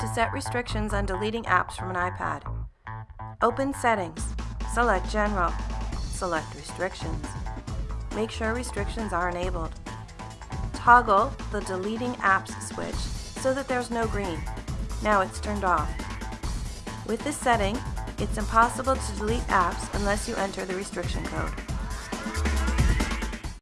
To set restrictions on deleting apps from an iPad, open Settings, select General, select Restrictions. Make sure restrictions are enabled. Toggle the Deleting Apps switch so that there's no green. Now it's turned off. With this setting, it's impossible to delete apps unless you enter the restriction code.